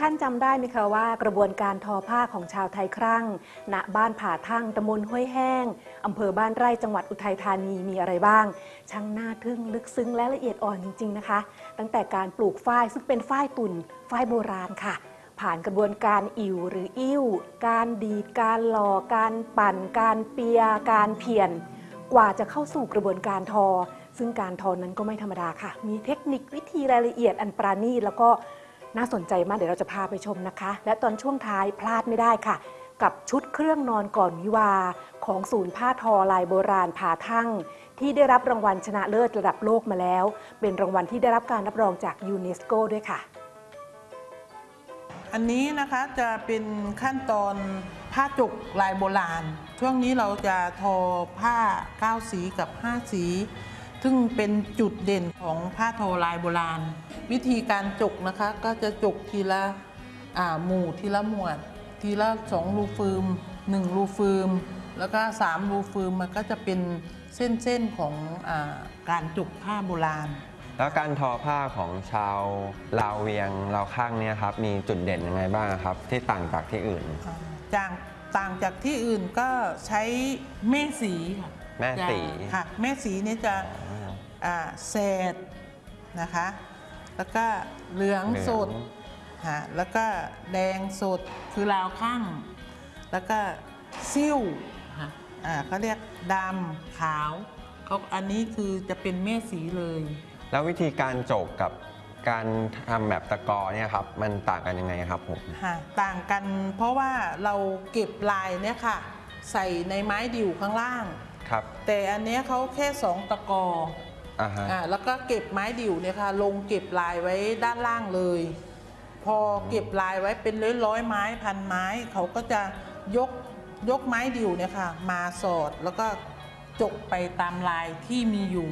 ท่านจำได้ไหมคะว่ากระบวนการทอผ้าของชาวไทยครั่ง ณ บ้านผาทั่งตำบลห้วยแห้งอำเภอบ้านไร่จังหวัดอุทัยธานีมีอะไรบ้าง ช่างน่าทึ่งลึกซึ้งและละเอียดอ่อนจริง ๆนะคะ ตั้งแต่การปลูกฝ้ายซึ่งเป็นฝ้ายตุ่นฝ้ายโบราณค่ะ ผ่านกระบวนการอิวหรืออิ่วการดีดการหล่อการปั่น การเปีย การเพียน กว่าจะเข้าสู่กระบวนการทอ ซึ่งการทอนั้นก็ไม่ธรรมดาค่ะ มีเทคนิควิธีรายละเอียดอันปราณีตแล้วก็ น่าสนใจมากเดี๋ยวเราจะพาไปชมนะคะ และตอนช่วงท้ายพลาดไม่ได้ค่ะ กับชุดเครื่องนอนก่อนวิวา ของศูนย์ผ้าทอลายโบราณผาทั่ง ที่ได้รับรางวัลชนะเลิศระดับโลกมาแล้ว เป็นรางวัลที่ได้รับการรับรองจากยูเนสโกด้วยค่ะ อันนี้นะคะจะเป็นขั้นตอนผ้าจุกลายโบราณ ช่วงนี้เราจะทอผ้า 9 สีกับ 5 สี ซึ่งเป็นจุดเด่นของผ้าทอลายโบราณ วิธีการจุกนะคะก็จะจุกทีละอ่าหมู่ทีละหมวด ทีละสองรูฟืมหนึ่งรูฟืมแล้วก็สามรูฟืมมันก็จะเป็นเส้นๆของอาการจุกผ้าโบราณ แล้วการทอผ้าของชาวลาวเวียงลาวข้างเนี่ยครับมีจุดเด่นยังไงบ้างครับ ที่ต่างจากที่อื่นจากต่างจากที่อื่นก็ใช้แม่สีค่ะแม่สีจะค่ะแม่สีนี่จะ อ่าแสดนะคะ แล้วก็เหลืองสดค่ะแล้วก็แดงสดคือลาวข้างแล้วก็ซิ่วค่ะอ่าเขาเรียกดำขาวเขาอันนี้คือจะเป็นแม่สีเลย แล้ววิธีการโจกกับการทำแบบตะกอเนี่ยครับมันต่างกันยังไงครับผมค่ะต่างกันเพราะว่าเราเก็บลายเนี่ยค่ะ ใส่ในไม้ดิ่วข้างล่างครับ แต่อันเนี้ยเขาแค่สองตะกอ อ่าฮะ อ่าแล้วก็เก็บไม้ดิ่วเนี่ยค่ะ ลงเก็บลายไว้ด้านล่างเลย พอเก็บลายไว้เป็นร้อยร้อยๆไม้พันไม้ เขาก็จะยกยกไม้ดิ่วเนี่ยค่ะ มาสอดแล้วก็จกไปตามลายที่มีอยู่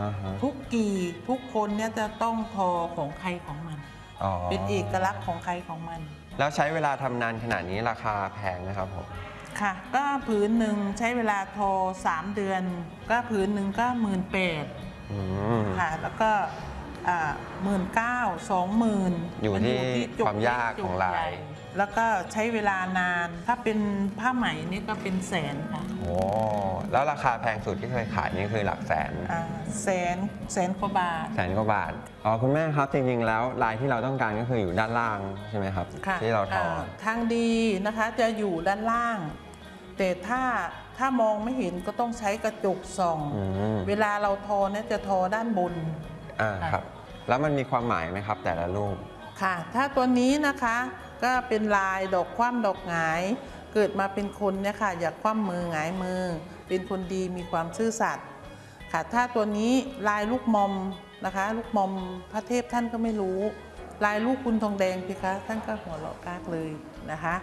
อ่าฮะทุกกี่ทุกคนเนี่ยจะต้องทอของใครของมัน อ๋อเป็นเอกลักษณ์ของใครของมัน แล้วใช้เวลาทำนานขนาดนี้ราคาแพงไหมครับผม ค่ะ ก็ผืนหนึ่งใช้เวลาทอ 3 เดือน ก็ผืนหนึ่งก็หมื่นแปดอืม ค่ะแล้วก็หมื่นเก้าสองหมื่นอยู่ที่ความยากของลาย แล้วก็ใช้เวลานานถ้าเป็นผ้าไหมนี่ก็เป็นแสนค่ะโอ้แล้วราคาแพงสุดที่เคยขายนี่คือหลักแสนอ่าแสนแสนกว่าบาทแสนกว่าบาทอ๋อคุณแม่ครับจริงๆแล้วลายที่เราต้องการก็คืออยู่ด้านล่างใช่ไหมครับค่ะที่เราทอาทางดีนะคะจะอยู่ด้านล่าง แต่ถ้า ถ้ามองไม่เห็นก็ต้องใช้กระจกส่อง อืมเวลาเราทอเนี่ยจะทอด้านบน อ่าครับ แล้วมันมีความหมายไหมครับ แต่ละรูป ค่ะ ถ้าตัวนี้นะคะก็เป็นลายดอกคว่ำดอกหงาย เกิดมาเป็นคนเนี่ยค่ะ อยากคว่ำมือหงายมือ เป็นคนดีมีความซื่อสัตย์ค่ะ ถ้าตัวนี้ลายลูกมอมนะคะ ลูกมอมพระเทพท่านก็ไม่รู้ ลายลูกคุณทองแดงพี่คะท่านก็หัวเราะกากเลยนะคะ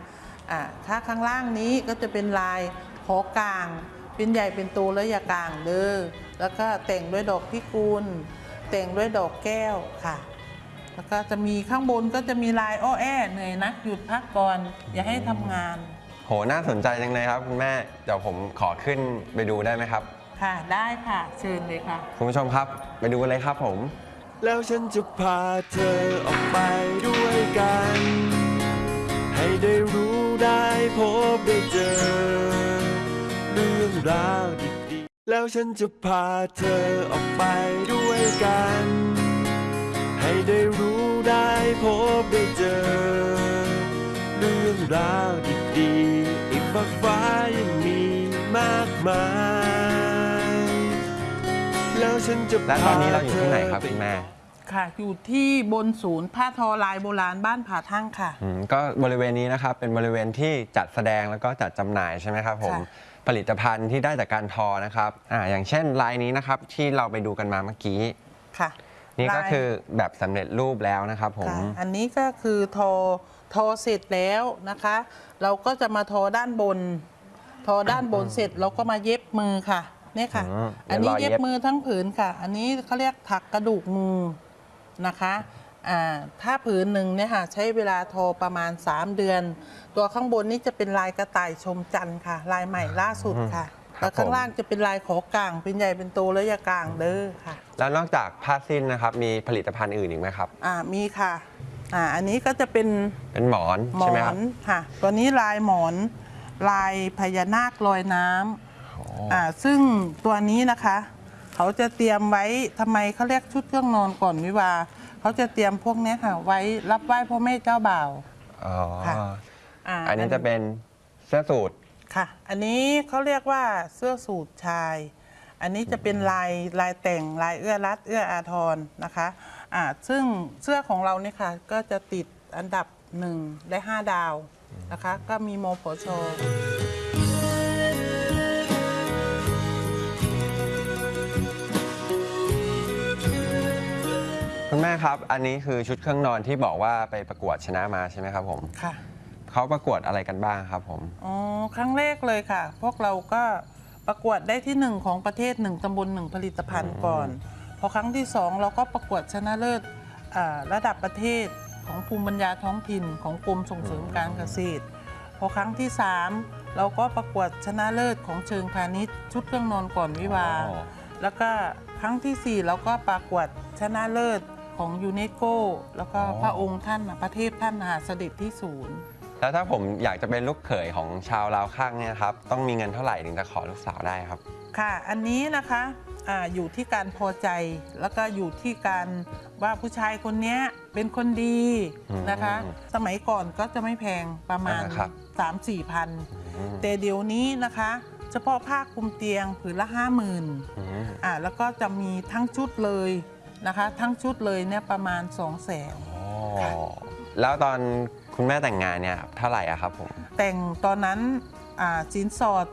อ่าถ้าข้างล่างนี้ก็จะเป็นลาย หอกลางเป็นใหญ่เป็นโตและอยากลางเด้อแล้วก็แต่งด้วยดอกพิกุลแต่งด้วยดอกแก้วค่ะ แล้วก็จะมีข้างบนก็จะมีลายอ้อแอเหนื่อยนักหยุดพักก่อนอย่าให้ทำงานโหน่าสนใจจังเลยครับคุณแม่เดี๋ยวผมขอขึ้นไปดูได้ไหมครับ ค่ะได้ค่ะเชิญเลยค่ะ คุณผู้ชมครับ ไปดูกันเลยครับผม แล้วฉันจะพาเธอออกไปด้วยกัน ให้ได้รู้ได้พบได้เจอเรื่องราวดีๆ แล้วฉันจะพาเธอออกไปด้วยกัน ให้ได้รู้ได้พบได้เจอ เรื่องราวดีๆ อีกมากฟ้ายังมีมากมาย แล้วฉันจะและตอนนี้เราอยู่ที่ไหนครับพาธคุณแม่ ค่ะ อยู่ที่บนศูนย์ผ้าทอลายโบราณบ้านผาทั่งค่ะ อืมก็บริเวณนี้นะครับเป็นบริเวณที่จัดแสดงแล้วก็จัดจำหน่ายใช่ไหมครับผมค่ะ ผลิตภัณฑ์ที่ได้จากการทอนะครับอ่าอย่างเช่นลายนี้นะครับที่เราไปดูกันมาเมื่อกี้ ค่ะนี่ก็ลายคือแบบสำเร็จรูปแล้วนะครับผม ค่ะอันนี้ก็คือทอทอเสร็จแล้วนะคะ เราก็จะมาทอด้านบน ทอด้านบนเสร็จเราก็มาเย็บมือค่ะเนี่ยค่ะ อืมอันนี้เดี๋ยวรอเย็เย็บบมือทั้งผืนค่ะ อันนี้เขาเรียกถักกระดูกงู นะคะอ่าถ้าผืนหนึ่งเนี่ยค่ะใช้เวลาทอประมาณ 3 เดือน ตัวข้างบนนี่จะเป็นลายกระต่ายชมจันทร์ค่ะ ลายใหม่ล่าสุดค่ะแล้วข้างล่างจะเป็นลายขอกลาง เป็นใหญ่เป็นโตและยากลางเด้อค่ะ แล้วนอกจากผ้าสิ้นนะครับมีผลิตภัณฑ์อื่นอีกไหมครับอ่ามีค่ะอ่าอันนี้ก็จะเป็นเป็นหมอนหมอใช่ไหมครับนค่ะ ตัวนี้ลายหมอนลายพญานาคลอยน้ำโอ้อ่าซึ่งตัวนี้นะคะ เขาจะเตรียมไว้ทำไมเขาเรียกชุดเครื่องนอนก่อนวิวาห์เขาจะเตรียมพวกเนี้ยค่ะไว้รับไหว้พ่อแม่เจ้าบ่าว อ๋อ ค่ะาอันนี้จะเป็นเสื้อสูทค่ะ อันนี้เขาเรียกว่าเสื้อสูทชาย อันนี้จะเป็นลายลายแต่งลายเอื้อรัดเอื้ออาทรนะคะอ่าซึ่งเสื้อของเราเนี่ยค่ะ ก็จะติดอันดับหนึ่งได้5ดาวนะคะ ก็มีโมโพช แม่ครับ อันนี้คือชุดเครื่องนอนที่บอกว่าไปประกวดชนะมาใช่ไหมครับผมค่ะ เขาประกวดอะไรกันบ้างครับผม อ๋อ ครั้งแรกเลยค่ะ พวกเราก็ประกวดได้ที่หนึ่งของประเทศหนึ่งตำบลหนึ่งผลิตภัณฑ์ก่อน พอครั้งที่สองเราก็ประกวดชนะเลิศอ่าระดับประเทศของภูมิปัญญาท้องถิ่นของกรมส่งเสริมการเกษตร พอครั้งที่สามเราก็ประกวดชนะเลิศของเชิงพาณิชย์ชุดเครื่องนอนก่อนวิวาห์อ๋อ แล้วก็ครั้งที่สี่เราก็ประกวดชนะเลิศ ของยูเนสโกแล้วก็พระองค์ท่านน่ะพระเทพท่านน่ะเสด็จที่ศูนย์ แล้วถ้าผมอยากจะเป็นลูกเขยของชาวลาวข้างเนี่ยครับ ต้องมีเงินเท่าไหร่ถึงจะขอลูกสาวได้ครับ ค่ะ อันนี้นะคะอาอยู่ที่การพอใจแล้วก็อยู่ที่การว่าผู้ชายคนเนี้ยเป็นคนดีอืมนะคะ สมัยก่อนก็จะไม่แพงประมาณ อ่าครับ 3 4พัน อืมแต่เดี๋ยวนี้นะคะ เฉพาะผ้าคลุมเตียงผืนละ 5 0,000อืมอ่าแล้วก็จะมีทั้งชุดเลย นะคะ ทั้งชุดเลยเนี่ยประมาณ2 0 0 0 0 0อ๋อแล้วตอนคุณแม่แต่งงานเนี่ยเท่าไหร่อะครับผม แต่งตอนนั้นอ่าสินสอด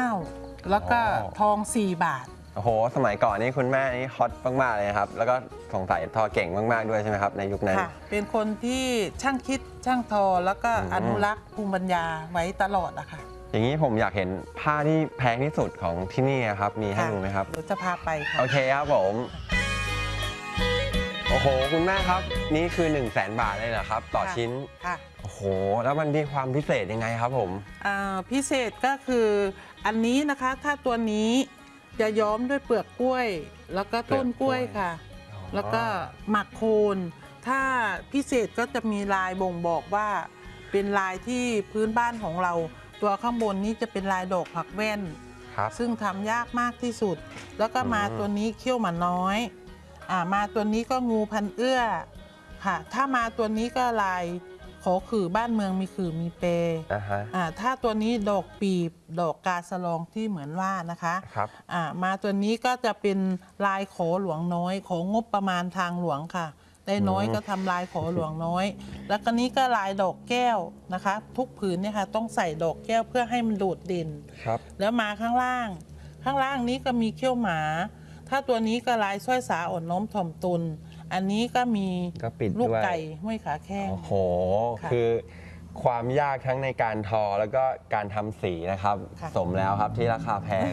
29,000แล้วก็อ๋อ ทอง 4 บาท โอ้โห สมัยก่อนนี่คุณแม่นี่ฮอตมากๆเลยนะครับ แล้วก็สงสัยทอเก่งมากๆด้วยใช่ไหมครับในยุคนั้น ค่ะ เป็นคนที่ช่างคิดช่างทอแล้วก็อืม อนุรักษ์ภูมิปัญญาไว้ตลอดอะค่ะ อย่างนี้ผมอยากเห็นผ้าที่แพงที่สุดของที่นี่อะครับ มีให้ดูไหมครับเดี๋ยวจะพาไปค่ะโอเคครับผม โอ้โห คุณแม่ครับ นี่คือ 1 0 0 0 0แบาทเลยเหรอครับ ต่อค่ะชิ้น ค่ะโอ้โห แล้วมันมีความพิเศษยังไงครับผม อ่าพิเศษก็คืออันนี้นะคะ ถ้าตัวนี้จะย้อมด้วยเปลือกกล้วย แล้วก็ต้นกล้วยค่ะ อ๋อ แล้วก็หมักโคน ถ้าพิเศษก็จะมีลายบ่งบอกว่า เป็นลายที่พื้นบ้านของเรา ตัวข้างบนนี้จะเป็นลายดอกผักแว่น ครับ ซึ่งทำยากมากที่สุด แล้วก็มาอืม ตัวนี้เขี้ยวหมาน้อยอ่ามาตัวนี้ก็งูพันเอื้อค่ะ ถ้ามาตัวนี้ก็ลายขอขื่อบ้านเมืองมีขื่อมีเปอ่าฮะอ่าถ้าตัวนี้ดอกปีบดอกกาสะลองที่เหมือนว่านะคะ ครับ อ่ามาตัวนี้ก็จะเป็นลายขอหลวงน้อยของงบประมาณทางหลวงค่ะ ได้น้อยอืมก็ทำลายขอหลวงน้อย แล้วก็นี้ก็ลายดอกแก้วนะคะ ทุกผืนเนี่ยค่ะต้องใส่ดอกแก้วเพื่อให้มันโดดเด่น ครับ แล้วมาข้างล่าง ข้างล่างนี้ก็มีเขี้ยวหมา ถ้าตัวนี้ก็ลายสร้อยสาอ่อนน้อมถ่อมตน อันนี้ก็มีก็ปิดลูกด้วยไก่ห้วยขาแข้ง โอ้โห ค่ะคือความยากทั้งในการทอแล้วก็การทำสีนะครับ ค่ะ สมแล้วครับที่ราคาแพง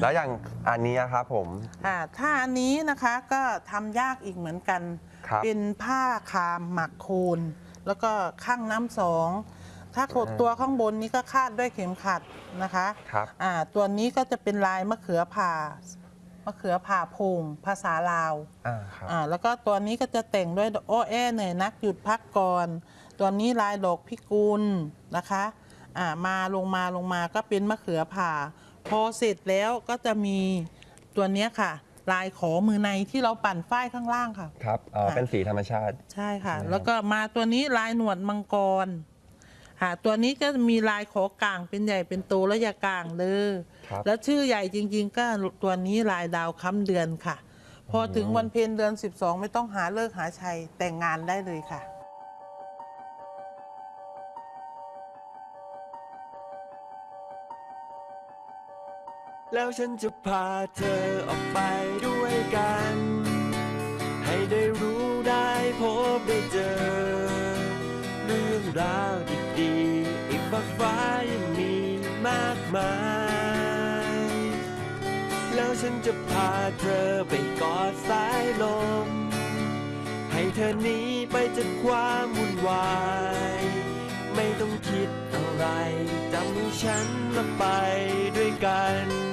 แล้วอย่างอันนี้ครับผม อ่าถ้าอันนี้นะคะก็ทำยากอีกเหมือนกัน ครับเป็นผ้าคามหมักโคนแล้วก็ข้างน้ำสอง ถ้าขดอ่าตัวข้างบนนี้ก็คาดด้วยเข็มขัดนะคะครับอ่าตัวนี้ก็จะเป็นลายมะเขือผ่ามะเขือผ่าโพงภาษาลาวอ่าครับอ่าแล้วก็ตัวนี้ก็จะแต่งด้วยโอ้แอเหนื่อยนักหยุดพักก่อนตัวนี้ลายดอกพิกุลนะคะอ่ามาลงมาลงมาก็เป็นมะเขือผ่า พอเสร็จแล้วก็จะมีตัวเนี้ยค่ะ ลายขอมือในที่เราปั่นฝ้ายข้างล่างค่ะ ครับอ๋อค่ะ เป็นสีธรรมชาติ ใช่ค่ะ ใช่ครับ แล้วก็มาตัวนี้ลายหนวดมังกรค่ะตัวนี้ก็มีลายขอกลางเป็นใหญ่เป็นโตและอยากลางเลย ครับ แล้วชื่อใหญ่จริงๆ ก็ตัวนี้ลายดาวค้ำเดือนค่ะ พอถึงวันเพ็ญเดือน 12 ไม่ต้องหาเลิกหาชัยแต่งงานได้เลยค่ะ แล้วฉันจะพาเธอออกไปด้วยกัน ให้ได้รู้ได้พบได้เจอ เรื่องราวดีๆอีกมากฟ้ายังมีมากมาย แล้วฉันจะพาเธอไปกอดสายลม ให้เธอหนีไปจากความวุ่นวาย ไม่ต้องคิดอะไรจำฉันมาไปด้วยกัน